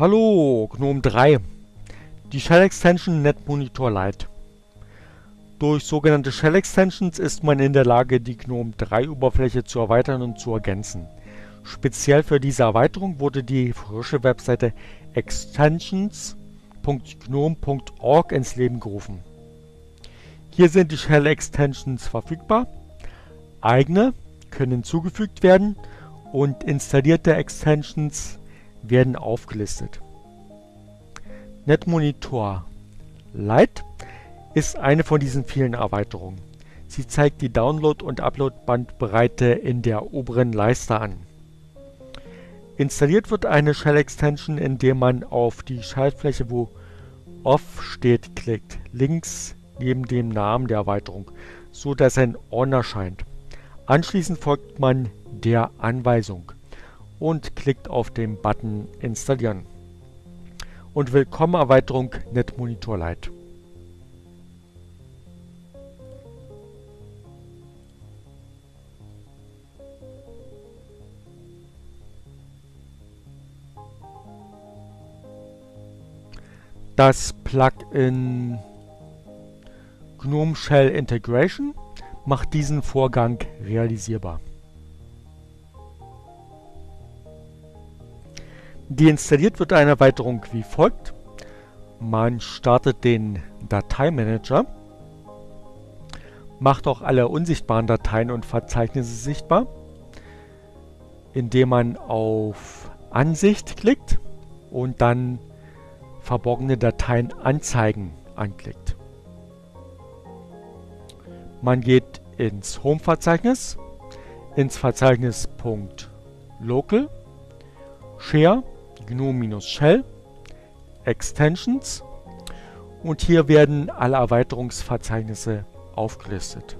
Hallo, GNOME 3. Die Shell Extension NetMonitor Lite. Durch sogenannte Shell Extensions ist man in der Lage, die GNOME 3 Oberfläche zu erweitern und zu ergänzen. Speziell für diese Erweiterung wurde die frische Webseite extensions.gnome.org ins Leben gerufen. Hier sind die Shell Extensions verfügbar. Eigene können hinzugefügt werden und installierte Extensions werden aufgelistet. NetMonitor Lite ist eine von diesen vielen Erweiterungen. Sie zeigt die Download- und Upload-Bandbreite in der oberen Leiste an. Installiert wird eine Shell-Extension, indem man auf die Schaltfläche, wo Off steht, klickt, links neben dem Namen der Erweiterung, so dass ein On erscheint. Anschließend folgt man der Anweisung und klickt auf den Button Installieren. Und Willkommen Erweiterung NetMonitor Lite. Das Plugin GNOME Shell Integration macht diesen Vorgang realisierbar. Deinstalliert wird eine Erweiterung wie folgt. Man startet den Dateimanager, macht auch alle unsichtbaren Dateien und Verzeichnisse sichtbar, indem man auf Ansicht klickt und dann verborgene Dateien anzeigen anklickt. Man geht ins Home-Verzeichnis, ins Verzeichnis .local, share GNOME-Shell, Extensions und hier werden alle Erweiterungsverzeichnisse aufgelistet.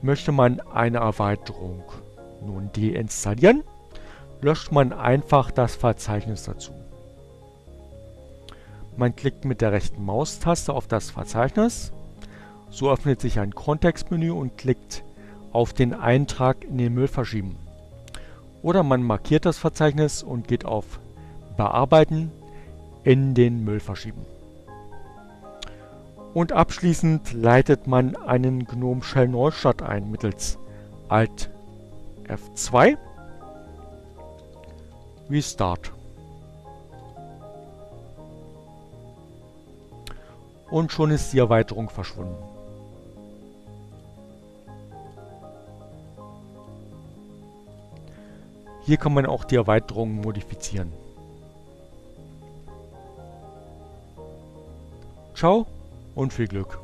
Möchte man eine Erweiterung nun deinstallieren, löscht man einfach das Verzeichnis dazu. Man klickt mit der rechten Maustaste auf das Verzeichnis, so öffnet sich ein Kontextmenü und klickt auf den Eintrag in den Müll verschieben. Oder man markiert das Verzeichnis und geht auf Bearbeiten in den Müll verschieben. Und abschließend leitet man einen GNOME Shell Neustart ein mittels Alt F2 Restart. Und schon ist die Erweiterung verschwunden. Hier kann man auch die Erweiterungen modifizieren. Ciao und viel Glück.